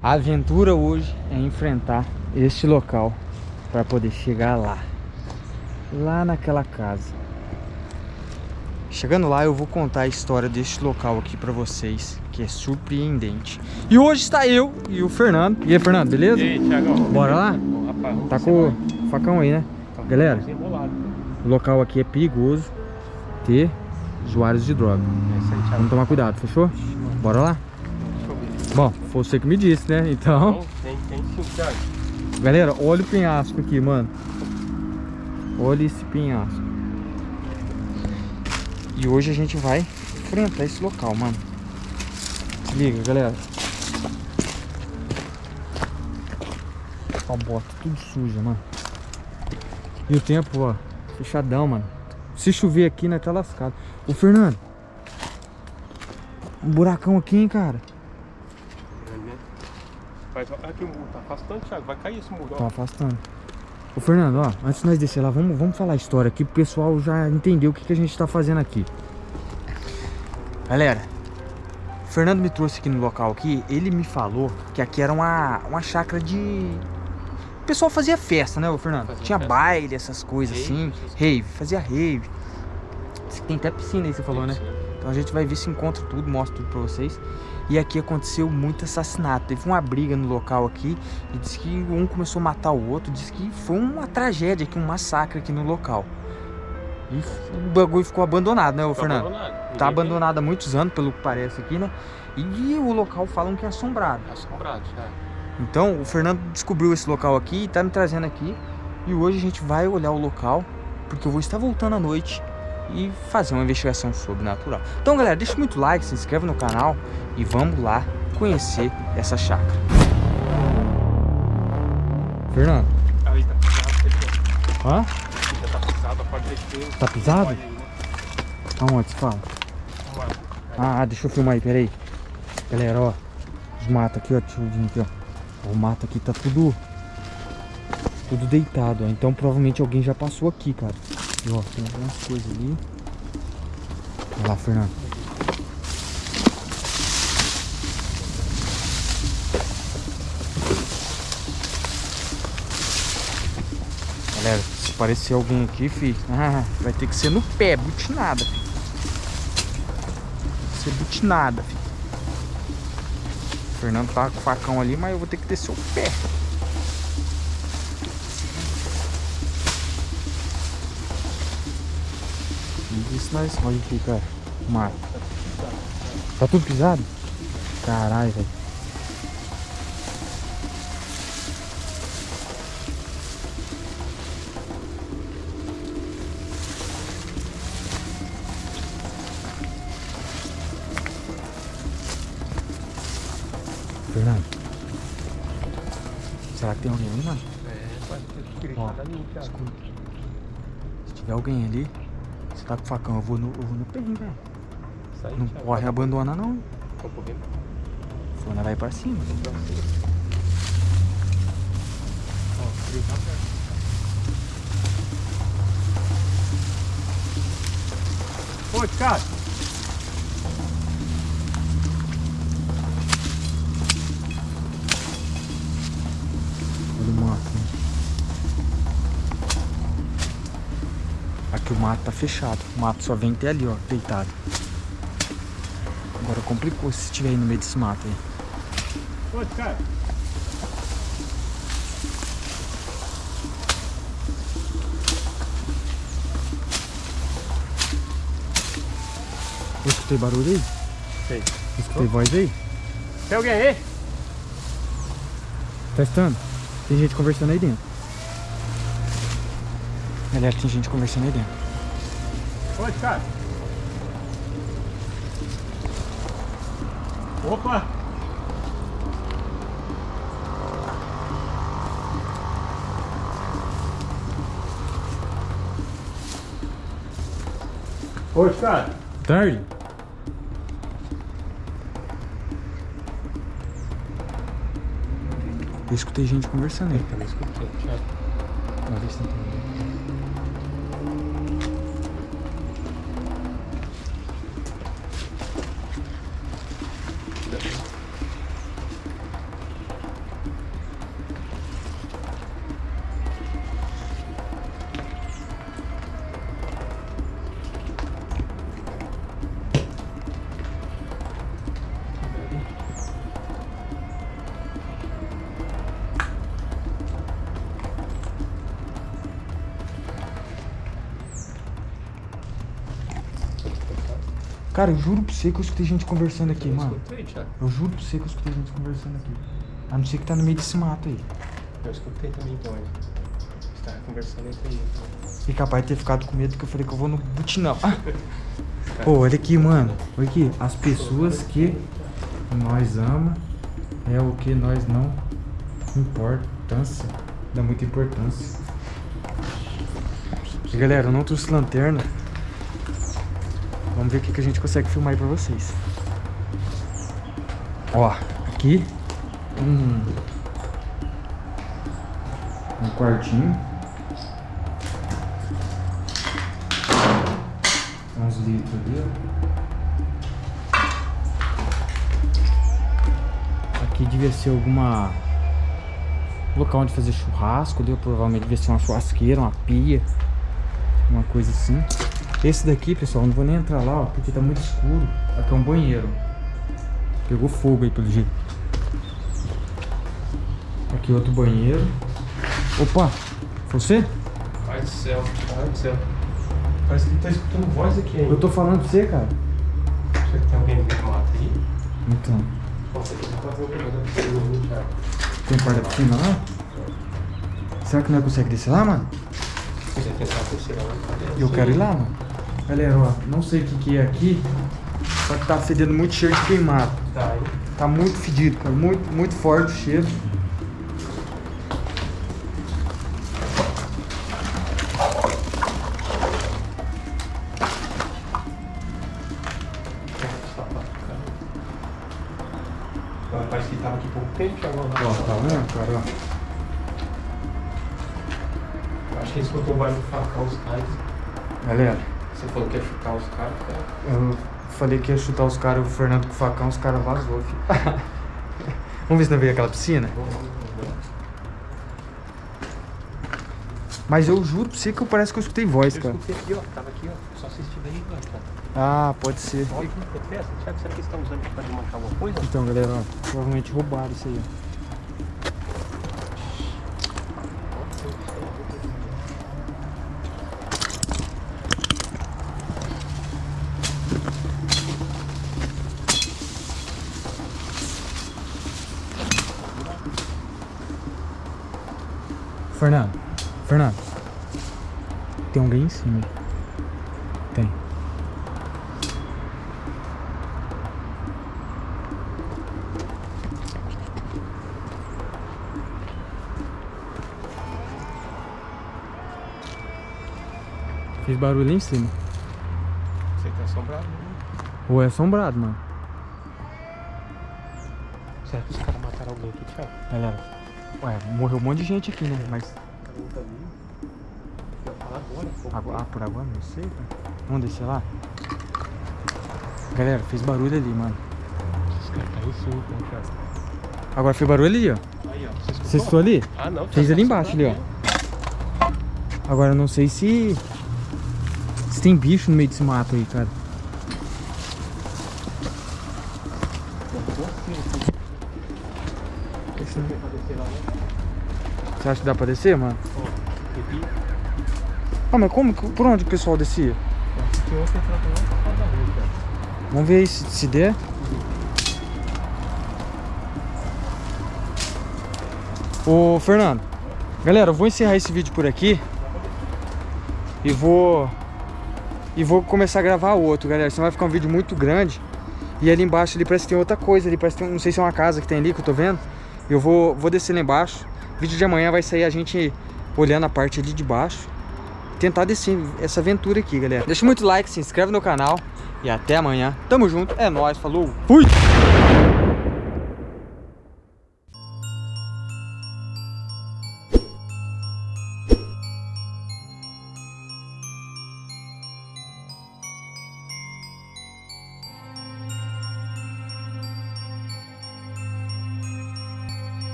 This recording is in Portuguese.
A aventura hoje é enfrentar este local para poder chegar lá. Lá naquela casa. Chegando lá eu vou contar a história deste local aqui para vocês, que é surpreendente. E hoje está eu e o Fernando. E aí, Fernando, beleza? E aí, Thiagão? Bora lá? Rapaz, Tá com o facão aí, né? Galera, o local aqui é perigoso ter usuários de droga. É. Vamos tomar cuidado, fechou? Bora lá? Bom, foi você que me disse, né? Então... Tem, tem, tem sim, Thiago. Galera, olha o penhasco aqui, mano. Olha esse penhasco. E hoje a gente vai enfrentar esse local, mano. Se liga, galera. A bota tudo suja, mano. E o tempo, ó, fechadão, mano. Se chover aqui, né, tá lascado. Ô, Fernando. Um buracão aqui, hein, cara. Faz, aqui o muro tá afastando, Thiago. Vai cair esse muro, ó. Tá afastando. Ô Fernando, ó, antes de nós descer lá, vamos, vamos falar a história aqui pro pessoal já entender o que, que a gente tá fazendo aqui. Galera, o Fernando me trouxe aqui no local aqui, ele me falou que aqui era uma, uma chácara de... O pessoal fazia festa, né, ô Fernando? Fazia Tinha festa. baile, essas coisas Rave, assim. essas Rave, fazia rave. Tem até piscina aí, você falou, né? Então a gente vai ver se encontra tudo, mostra tudo pra vocês. E aqui aconteceu muito assassinato. Teve uma briga no local aqui e disse que um começou a matar o outro. Disse que foi uma tragédia aqui, um massacre aqui no local. E o bagulho ficou abandonado, né, ô Tá Fernando? abandonado. Tá abandonado há muitos anos, pelo que parece aqui, né? E o local falam que é assombrado. Assombrado, Thiago. Então o Fernando descobriu esse local aqui e tá me trazendo aqui. E hoje a gente vai olhar o local, porque eu vou estar voltando à noite e fazer uma investigação sobrenatural. Então galera, deixa muito like, se inscreve no canal e vamos lá conhecer essa chácara. Fernando, Aí tá pisado, hã? Já tá pisado, pode descer. Tá pisado? Né? Aonde? Fala? Ah, deixa eu filmar aí, peraí. Galera, ó. Os matos aqui, ó. Deixa eu vir aqui, ó. O mato aqui tá tudo. Tudo deitado, ó. Então provavelmente alguém já passou aqui, cara. E, ó, tem algumas coisas ali. Olha lá, Fernando. Galera, se aparecer alguém aqui, fi, ah, vai ter que ser no pé, butinada, fi. Ser butinada, fi. O Fernando tá com o facão ali, mas eu vou ter que descer o pé. E Isso nós. Olha aqui, cara. Mato. Tá tudo pisado? Caralho, velho. Fernando. Será que tem alguém ali, mano? É, pode ter gritado Ó, ali, Thiago. Escuta. Se tiver alguém ali, tá com o facão, eu vou no, eu vou no perrinho, velho. Não Thiago. corre e abandona não. Tô correndo. Fona vai pra cima. Pra você. Ó, ele tá perto. Ô, Thiago. Olha o mato. né? Aqui o mato tá fechado. O mato só vem até ali, ó, deitado. Agora complicou se estiver aí no meio desse mato aí. Ô, Thiago. Eu escutei barulho aí? Sei. Escutei voz aí? Tem alguém aí? Testando. Tem gente conversando aí dentro. Galera, tem gente conversando aí dentro. Ô, Thiago. Opa! Ô, Thiago. Tarde? Eu escutei gente conversando aí. Também escutei, Thiago. Vamos ver se tem. Cara, eu juro pra você que eu escutei gente conversando aqui, mano. escutei, Thiago. Eu juro pra você que eu escutei gente conversando aqui. A não ser que tá no meio desse mato aí. Eu escutei também, então. Você tava conversando entre aí. E capaz de ter ficado com medo que eu falei que eu vou no butinão. Pô, olha aqui, mano. Olha aqui. As pessoas que nós ama é o que nós não importância. Dá muita importância. E galera, eu não trouxe lanterna. Vamos ver o que, que a gente consegue filmar aí pra vocês. Ó, aqui um, um quartinho. Uns litros ali, ó. Aqui devia ser alguma local onde fazer churrasco, ali, provavelmente devia ser uma churrasqueira, uma pia, uma coisa assim. Esse daqui, pessoal, não vou nem entrar lá, ó, porque tá muito escuro. Aqui é um banheiro. Pegou fogo aí pelo jeito. Aqui outro banheiro. Opa, você? Pai do céu, pai do céu. Parece que tá escutando voz aqui ainda. Eu tô falando pra você, cara. Será que tem alguém no mato aí? Então, Nossa, aqui não tem parte da piscina lá? Será que nós consegue descer lá, mano? Eu quero ir lá, mano. Galera, ó, não sei o que que é aqui, só que tá fedendo muito cheiro de queimado. Tá, hein? Tá muito fedido, cara, muito, muito forte o cheiro. Parece que tava aqui pouco tempo, Thiago. Ó, tá vendo, cara? ó? Acho que ele escutou o barulho do facão, os caras. Galera, Você falou que ia chutar os caras, cara. eu falei que ia chutar os caras, o Fernando com o facão, os caras vazou, filho. Vamos ver se não veio aquela piscina? Mas eu juro pra você que eu parece que eu escutei voz, Eu cara. escutei aqui, ó. Tava aqui, ó. Só assistindo aí, ó. Tá. Ah, pode ser. Olha que será que eles estão usando aqui pra desmanchar alguma coisa? Então, galera, ó, provavelmente roubaram isso aí, ó. Fernando, Fernando, tem alguém em cima. Tem. Fez barulho ali em cima. Você tá assombrado? né? Ou é assombrado, mano. Será que os caras mataram alguém aqui, Thiago? Galera, ué, morreu um monte de gente aqui, né? Mas tá agora, ah, por agora não sei, cara. Vamos descer lá? Galera, fez barulho ali, mano. Os caras tá Thiago. Agora fez barulho ali, ó. Aí, ó. Você escutou? Você escutou ali? Ah, não. Fez Thiago, ali tá embaixo ali, ó. Agora eu não sei se. Se tem bicho no meio desse mato aí, cara. Esse- né? Pra descer lá, né? Você acha que dá pra descer, mano? Ah, mas como? Por onde o pessoal descia? Vamos ver aí se, se der. Ô, Fernando. Galera, eu vou encerrar esse vídeo por aqui. E vou... E vou começar a gravar outro, galera. Senão vai ficar um vídeo muito grande. E ali embaixo ali parece que tem outra coisa ali. Parece que tem, não sei se é uma casa que tem ali que eu tô vendo. Eu vou, vou descer lá embaixo. vídeo de amanhã vai sair a gente olhando a parte ali de baixo. Tentar descer essa aventura aqui, galera. Deixa muito like, se inscreve no canal. E até amanhã. Tamo junto. É nóis. Falou. Fui!